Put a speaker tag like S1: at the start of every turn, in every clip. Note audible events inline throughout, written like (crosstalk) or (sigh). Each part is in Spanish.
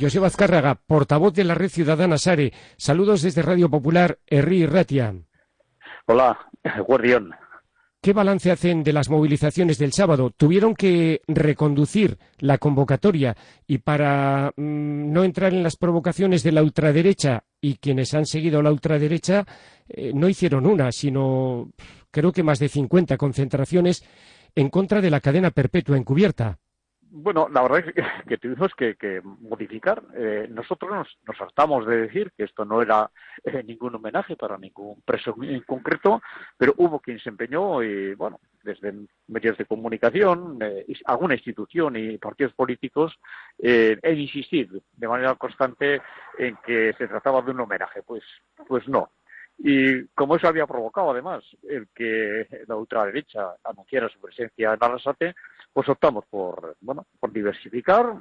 S1: José Azcárraga, portavoz de la Red Ciudadana Sare. Saludos desde Radio Popular, Herri Ratia.
S2: Hola, Guardión.
S1: ¿Qué balance hacen de las movilizaciones del sábado? ¿Tuvieron que reconducir la convocatoria y para mm, no entrar en las provocaciones de la ultraderecha y quienes han seguido la ultraderecha eh, no hicieron una, sino creo que más de 50 concentraciones en contra de la cadena perpetua encubierta?
S2: Bueno, la verdad es que, (laughs) tuvimos que, modificar. Eh, nosotros nos, nos, hartamos de decir que esto no era eh, ningún homenaje para ningún preso en concreto, pero hubo quien se empeñó y, bueno, desde medios de comunicación, eh, alguna institución y partidos políticos, en insistir de manera constante en que se trataba de un homenaje. Pues, pues no. Y como eso había provocado, además, el que la ultraderecha anunciara su presencia en Arrasate, pues optamos por, bueno, por diversificar,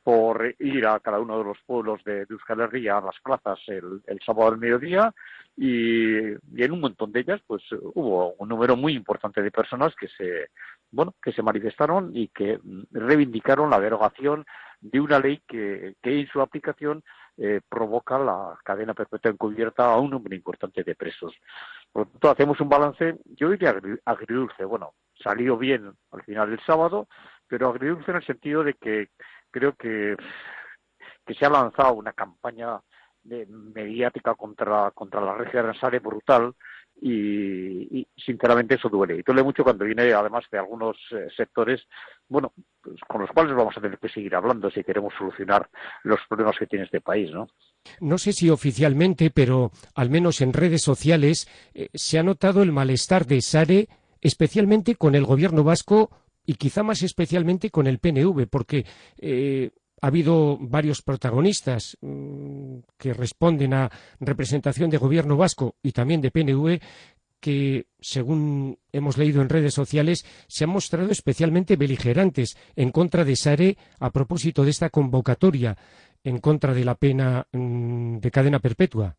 S2: por ir a cada uno de los pueblos de, Euskal Herria a las plazas el, sábado al mediodía y, en un montón de ellas pues hubo un número muy importante de personas que se bueno que se manifestaron y que reivindicaron la derogación de una ley que, que en su aplicación eh, provoca la cadena perpetua encubierta a un número importante de presos. Por lo tanto, hacemos un balance, yo diría agridulce. Bueno, salió bien al final del sábado, pero agridulce en el sentido de que creo que, se ha lanzado una campaña mediática contra, contra la región Ansare brutal y, sinceramente eso duele. Y duele mucho cuando viene además de algunos eh, sectores, bueno, pues, con los cuales vamos a tener que seguir hablando si queremos solucionar los problemas que tiene este país, ¿no?
S1: No sé si oficialmente, pero al menos en redes sociales eh, se ha notado el malestar de Sare, especialmente con el gobierno vasco y quizá más especialmente con el PNV, porque eh, ha habido varios protagonistas mm, que responden a representación de gobierno vasco y también de PNV que, según hemos leído en redes sociales, se han mostrado especialmente beligerantes en contra de Sare a propósito de esta convocatoria en contra de la pena mm, de cadena perpetua.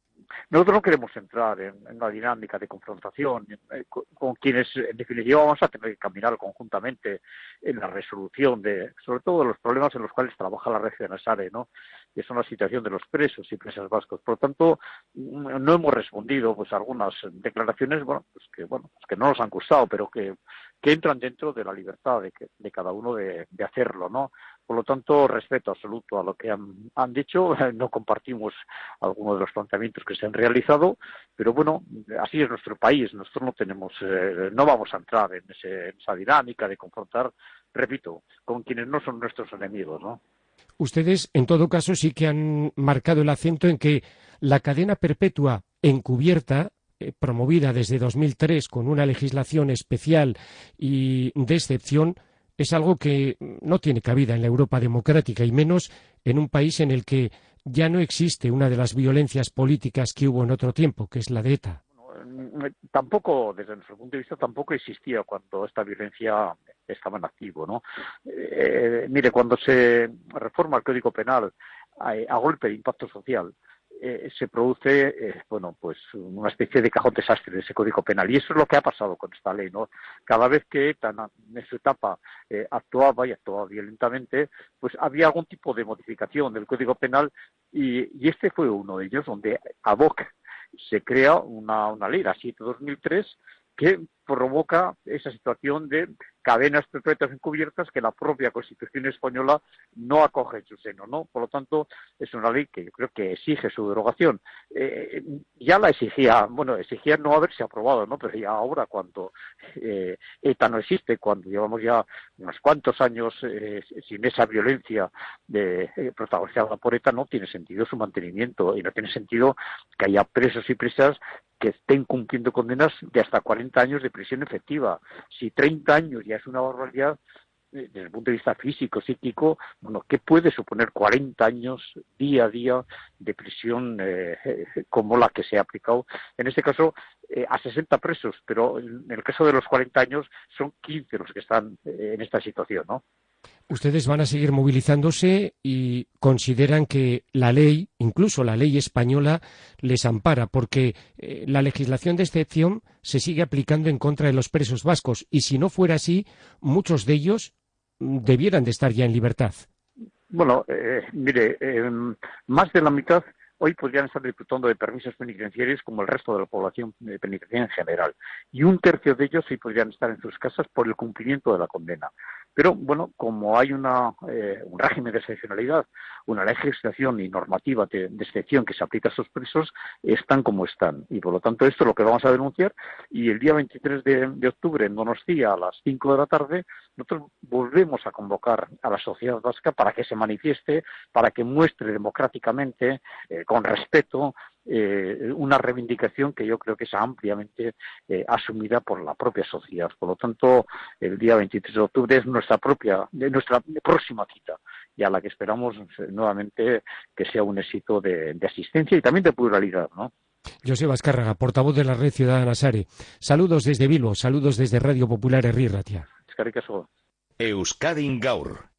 S2: Nosotros no queremos entrar en, una dinámica de confrontación eh, con, quienes, en definitiva, vamos a tener que caminar conjuntamente en la resolución de, sobre todo, los problemas en los cuales trabaja la región Asare, ¿no? Que son la situación de los presos y presas vascos. Por lo tanto, mm, no hemos respondido, pues, a algunas declaraciones, bueno, pues que, bueno, pues que no nos han gustado, pero que, que entran dentro de la libertad de, de cada uno de, de hacerlo, ¿no? Por lo tanto, respeto absoluto a lo que han, dicho. (laughs) No compartimos algunos de los planteamientos que se han realizado, pero bueno, así es nuestro país. Nosotros no tenemos, eh, no vamos a entrar en, esa dinámica de confrontar, repito, con quienes no son nuestros enemigos, ¿no?
S1: Ustedes, en todo caso, sí que han marcado el acento en que la cadena perpetua encubierta eh, promovida desde 2003 con una legislación especial y de excepción es algo que no tiene cabida en la Europa democrática y menos en un país en el que ya no existe una de las violencias políticas que hubo en otro tiempo, que es la de ETA.
S2: Tampoco, desde nuestro punto de vista, tampoco existía cuando esta violencia estaba en activo, ¿no? Eh, mire, cuando se reforma el Código Penal eh, a golpe de impacto social, eh, se produce eh, bueno pues una especie de cajón desastre de ese código penal. Y eso es lo que ha pasado con esta ley no cada vez que ETA en su etapa eh, actuaba y actuaba violentamente pues había algún tipo de modificación del código penal y, este fue uno de ellos donde a hoc se crea una, una ley la 7 2003 que provoca esa situación de cadenas perpetuas encubiertas que la propia Constitución española no acoge en su seno, ¿no? Por lo tanto, es una ley que yo creo que exige su derogación. Eh, ya la exigía, bueno, exigía no haberse aprobado, ¿no? Pero ya ahora, cuando eh, ETA no existe, cuando llevamos ya unos cuantos años eh, sin esa violencia protagonizada por ETA, no tiene sentido su mantenimiento y no tiene sentido que haya presos y presas que estén cumpliendo condenas de hasta 40 años de prisión efectiva. Si 30 años ya es una barbaridad, eh, desde el punto de vista físico, psíquico, bueno, ¿qué puede suponer 40 años día a día de prisión eh, (laughs) como la que se ha aplicado? En este caso, eh, a 60 presos, pero en el caso de los 40 años son 15 los que están en esta situación, ¿no?
S1: Ustedes van a seguir movilizándose y consideran que la ley, incluso la ley española, les ampara, porque eh, la legislación de excepción se sigue aplicando en contra de los presos vascos y si no fuera así, muchos de ellos mm, debieran de estar ya en libertad.
S2: Bueno, eh, mire, em, más de la mitad hoy podrían estar disfrutando de permisos penitenciarios como el resto de la población penitenciaria en general. Y un tercio de ellos sí podrían estar en sus casas por el cumplimiento de la condena. Pero, bueno, como hay una, eh, un régimen de excepcionalidad, una legislación y normativa de, excepción que se aplica a esos presos, están como están. Y, por lo tanto, esto es lo que vamos a denunciar. Y el día 23 de, de octubre, en Donostia, a las 5 de la tarde, nosotros volvemos a convocar a la sociedad vasca para que se manifieste, para que muestre democráticamente, eh, con respeto, eh, una reivindicación que yo creo que es ampliamente eh, asumida por la propia sociedad. Por lo tanto, el día 23 de octubre es nuestra propia, nuestra próxima cita y a la que esperamos nuevamente que sea un éxito de, asistencia y también de pluralidad, ¿no?
S1: José Vázcarraga, portavoz de la Red Ciudadana Sare. Saludos desde Bilbo, saludos desde Radio Popular Herri Ratia.
S3: Euskadi Gaur.